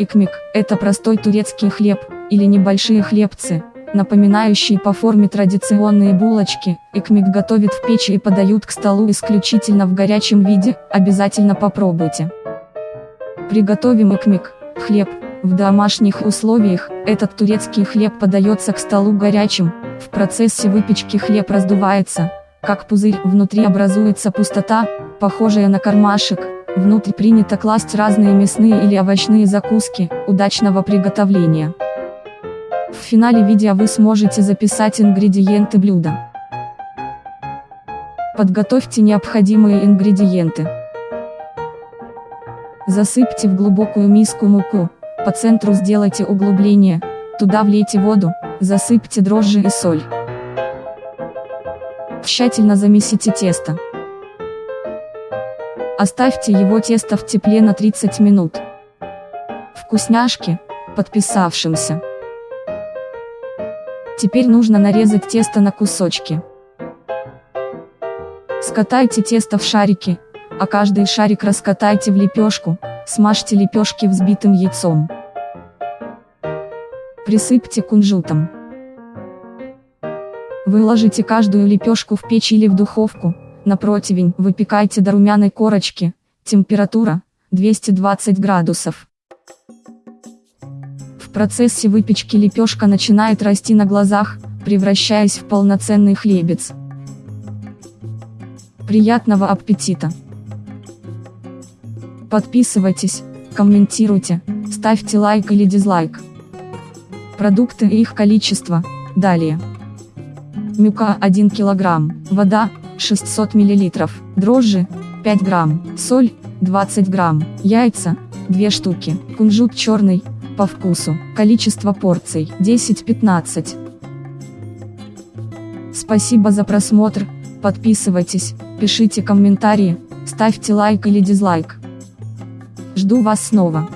Икмик – это простой турецкий хлеб, или небольшие хлебцы, напоминающие по форме традиционные булочки. Икмик готовят в печи и подают к столу исключительно в горячем виде, обязательно попробуйте. Приготовим икмик, хлеб, в домашних условиях, этот турецкий хлеб подается к столу горячим, в процессе выпечки хлеб раздувается, как пузырь, внутри образуется пустота, похожая на кармашек, внутрь принято класть разные мясные или овощные закуски, удачного приготовления. В финале видео вы сможете записать ингредиенты блюда. Подготовьте необходимые ингредиенты. Засыпьте в глубокую миску муку, по центру сделайте углубление, туда влейте воду, засыпьте дрожжи и соль. Тщательно замесите тесто. Оставьте его тесто в тепле на 30 минут. Вкусняшки, подписавшимся. Теперь нужно нарезать тесто на кусочки. Скатайте тесто в шарики, а каждый шарик раскатайте в лепешку, смажьте лепешки взбитым яйцом. Присыпьте кунжутом. Выложите каждую лепешку в печь или в духовку, на противень, выпекайте до румяной корочки, температура 220 градусов. В процессе выпечки лепешка начинает расти на глазах, превращаясь в полноценный хлебец. Приятного аппетита! Подписывайтесь, комментируйте, ставьте лайк или дизлайк. Продукты и их количество, далее. Мюка 1 кг, вода 600 мл, дрожжи 5 грамм, соль 20 грамм, яйца 2 штуки, кунжут черный, по вкусу, количество порций 10-15. Спасибо за просмотр, подписывайтесь, пишите комментарии, ставьте лайк или дизлайк. Жду вас снова.